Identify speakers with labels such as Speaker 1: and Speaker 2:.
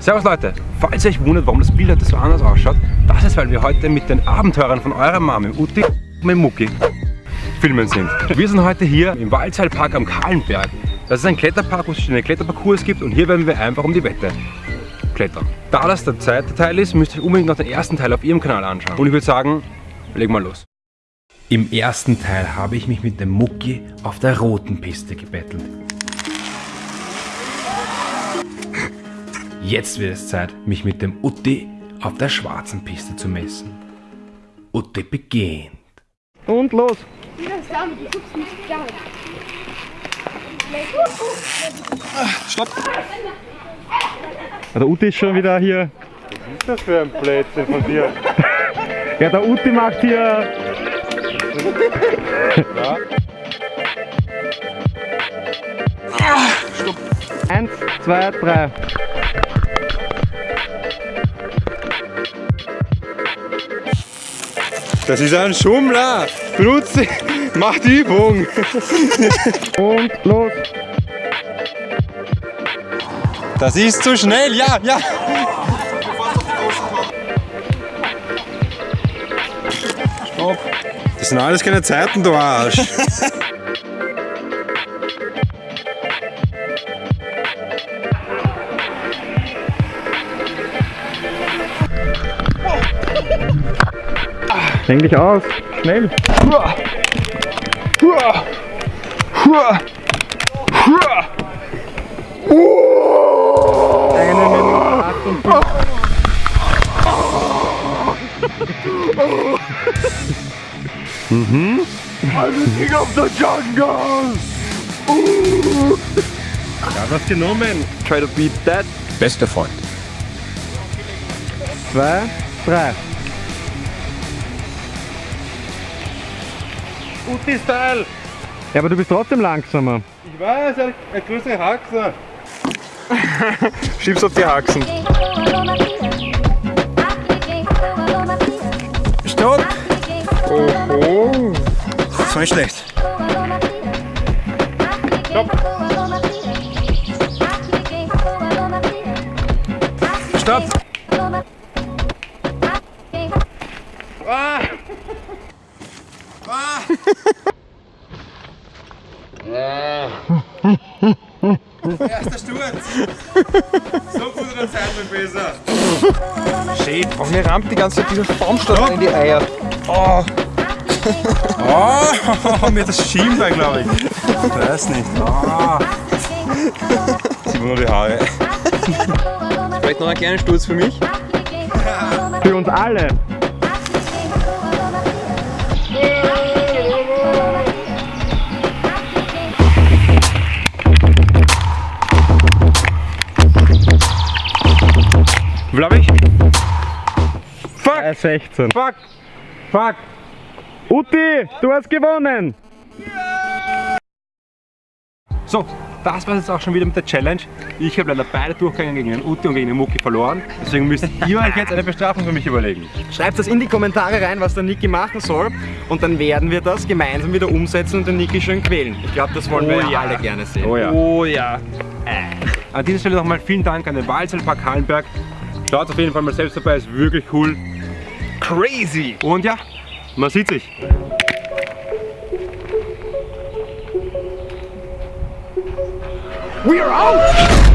Speaker 1: Servus Leute, falls ihr euch wundert, warum das Bild heute so anders ausschaut, das ist, weil wir heute mit den Abenteurern von eurer Mami, Uti und Mucki, filmen sind. Wir sind heute hier im Waldseilpark am Kahlenberg. Das ist ein Kletterpark, wo es verschiedene Kletterparcours gibt und hier werden wir einfach um die Wette klettern. Da das der zweite Teil ist, müsst ihr euch unbedingt noch den ersten Teil auf ihrem Kanal anschauen. Und ich würde sagen, legen wir los. Im ersten Teil habe ich mich mit dem Mucki auf der roten Piste gebettelt. Jetzt wird es Zeit, mich mit dem Utti auf der schwarzen Piste zu messen. Utti beginnt.
Speaker 2: Und los!
Speaker 3: Stopp!
Speaker 2: Der Uti ist schon wieder hier.
Speaker 3: Was ist das für ein Plätzchen von dir?
Speaker 2: Ja, der Uti macht hier.
Speaker 3: Ja.
Speaker 2: Eins, zwei, drei.
Speaker 3: Das ist ein Schummler! Benutze! Macht Übung!
Speaker 2: Und los!
Speaker 3: Das ist zu schnell! Ja, ja! Stopp! Das sind alles keine Zeiten, du Arsch!
Speaker 2: Häng dich aus! Schnell! Eine Minute 58. Ja, was genommen?
Speaker 1: Try to beat that. Bester Freund.
Speaker 2: Zwei, drei.
Speaker 3: Uti-Style!
Speaker 2: Ja, aber du bist trotzdem langsamer.
Speaker 3: Ich weiß, eine, eine größere Haxe! Schieb's auf die Haxen! Stopp! Oh, das war nicht schlecht. Stopp! Ah! Ah! Erster Sturz! So gut oder zeitlich besser!
Speaker 1: Shit, warum mir rammt die ganze Zeit dieser Baumstamm in die Eier? Oh,
Speaker 3: Oh, mir das Schienbein, glaube ich. Ich weiß nicht. Oh. Sieht man nur die Haare.
Speaker 1: vielleicht noch einen kleinen Sturz für mich?
Speaker 2: Für uns alle.
Speaker 1: Wie ich? Fuck!
Speaker 2: 16.
Speaker 1: Fuck! Fuck!
Speaker 2: Uti, du hast gewonnen!
Speaker 1: So, das war jetzt auch schon wieder mit der Challenge. Ich habe leider beide Durchgänge gegen den Uti und gegen den Mucki verloren. Deswegen müsst ihr euch jetzt eine Bestrafung für mich überlegen.
Speaker 4: Schreibt das in die Kommentare rein, was der Niki machen soll und dann werden wir das gemeinsam wieder umsetzen und den Niki schön quälen. Ich glaube, das wollen wir
Speaker 1: Oh
Speaker 4: ja
Speaker 1: ja.
Speaker 4: alle gerne sehen.
Speaker 1: Oh ja.
Speaker 3: Oh ja.
Speaker 1: An dieser Stelle nochmal vielen Dank an den Walzelpark Hallenberg. Schaut auf jeden Fall mal selbst vorbei, ist wirklich cool.
Speaker 3: Crazy.
Speaker 1: Und ja, man sieht sich.
Speaker 2: We're out!